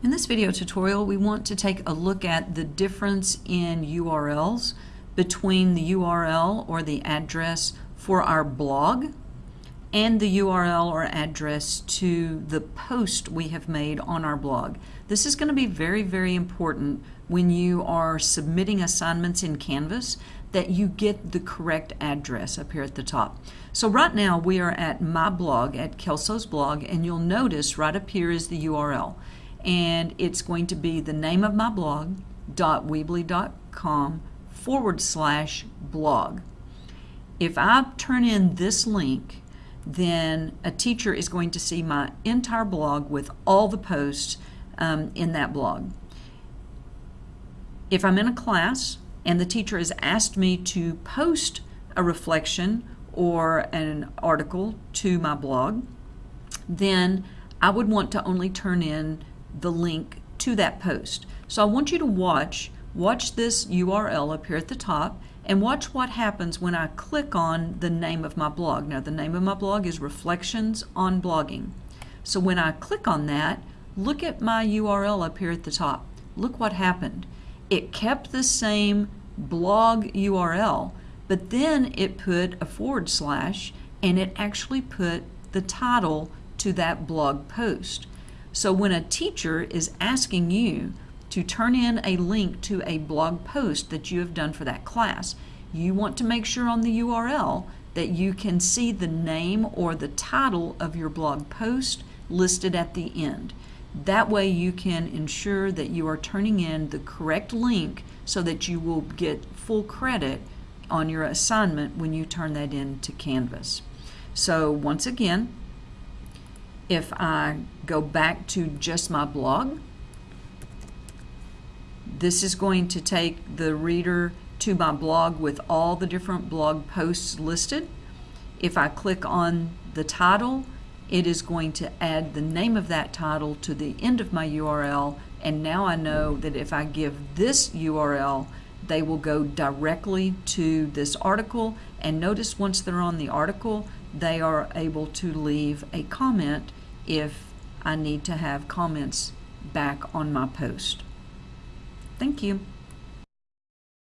In this video tutorial, we want to take a look at the difference in URLs between the URL or the address for our blog and the URL or address to the post we have made on our blog. This is going to be very, very important when you are submitting assignments in Canvas that you get the correct address up here at the top. So right now we are at my blog, at Kelso's blog, and you'll notice right up here is the URL and it's going to be the name of my blog dot .weebly.com forward slash blog. If I turn in this link, then a teacher is going to see my entire blog with all the posts um, in that blog. If I'm in a class and the teacher has asked me to post a reflection or an article to my blog, then I would want to only turn in the link to that post. So I want you to watch, watch this URL up here at the top and watch what happens when I click on the name of my blog. Now the name of my blog is Reflections on Blogging. So when I click on that, look at my URL up here at the top. Look what happened. It kept the same blog URL, but then it put a forward slash and it actually put the title to that blog post. So when a teacher is asking you to turn in a link to a blog post that you have done for that class, you want to make sure on the URL that you can see the name or the title of your blog post listed at the end. That way you can ensure that you are turning in the correct link so that you will get full credit on your assignment when you turn that in to Canvas. So once again, if I go back to just my blog, this is going to take the reader to my blog with all the different blog posts listed. If I click on the title, it is going to add the name of that title to the end of my URL and now I know that if I give this URL they will go directly to this article and notice once they're on the article they are able to leave a comment if I need to have comments back on my post. Thank you.